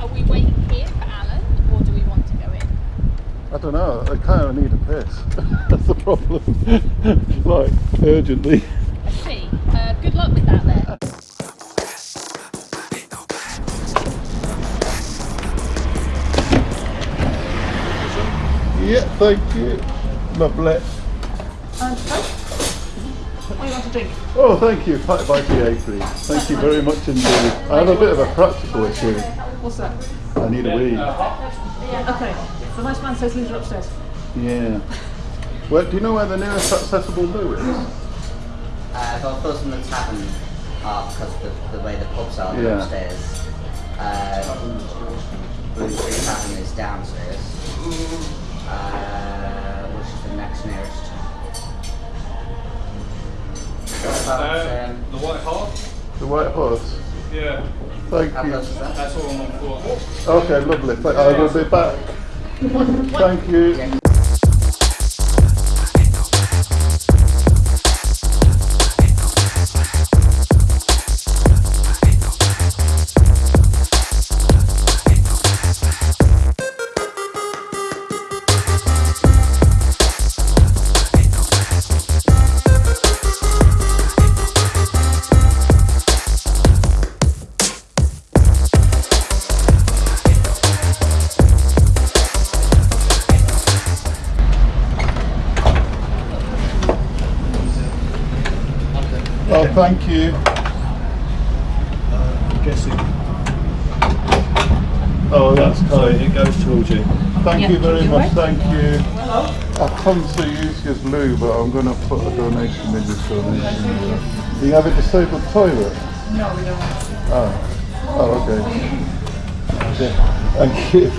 Are we waiting here for Alan, or do we want to go in? I don't know. I kind of need a piss. That's the problem. like urgently. I see. Uh, good luck with that then. Yeah, thank you. Lovely. What do you want to drink? Oh, thank you. Pat by PA, please. Thank you very much indeed. I have a bit of a practical issue. What's that? I need a wee. Okay. The nice man says leave it upstairs. Yeah. Well, do you know where the nearest accessible loo is? Uh, well, close from the tavern are because of the, the way the pubs are Yeah. upstairs. Uh, Blue Tree Tavern is downstairs. Uh, which is the next nearest? Uh, um, the White Horse. The White Horse. Yeah, Thank you. close is that? that's all on one floor. Okay, lovely. Th- I will be back. Thank you. Thank you. Uh, I'm guessing. Oh, that's So kind. it goes towards you. Thank you very you much. right? Thank you. Hello. I've come to use your loo, but I'm going to put a donation in this donation. Do you have a disabled toilet? No, we don't. Oh. Oh, okay. Yeah. Thank you.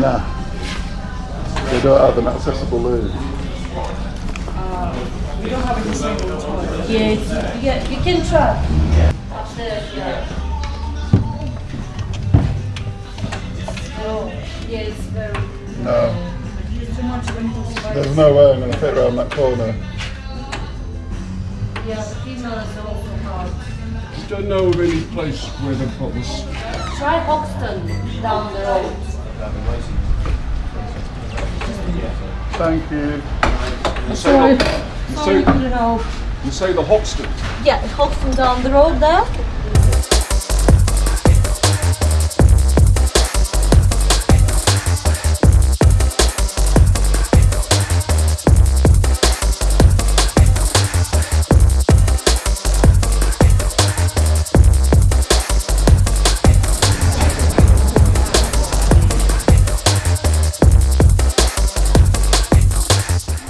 Nah. They don't have an accessible loo. We don't have a disabled toilet. Yeah, it's, yeah, you can try. Upstairs, yeah. Oh, yeah, it's very. No. Too much of a There's no way I'm going to fit around that corner. Yeah, the female is also hard. You don't know of any place where they've got this. Try Hoxton down the road. Thank you. You say, Sorry, the, sorry, help. you say the Hoxton. Yeah, Hoxton down the road there.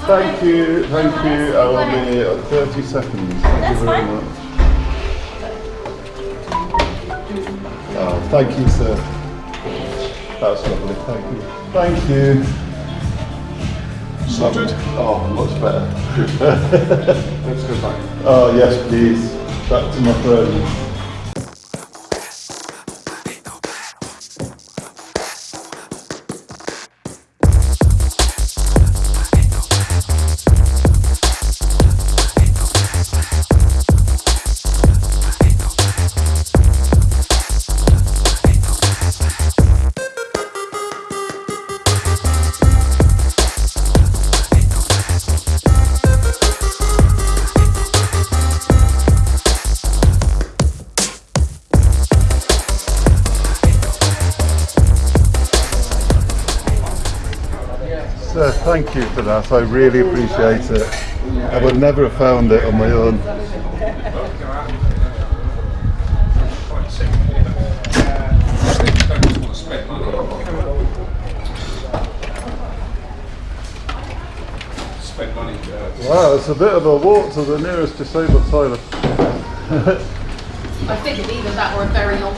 Thank you. Thank you. I will be at 30 seconds. Thank That's you very fine. much. Oh, thank you, sir. That's lovely. Thank you. Thank you. Sorted? Oh, much better. Let's go back. Oh, yes, please. Back to my friend. Thank you for that. I really appreciate it. I would never have found it on my own. Wow, it's a bit of a walk to the nearest disabled toilet. I figured either that or a very long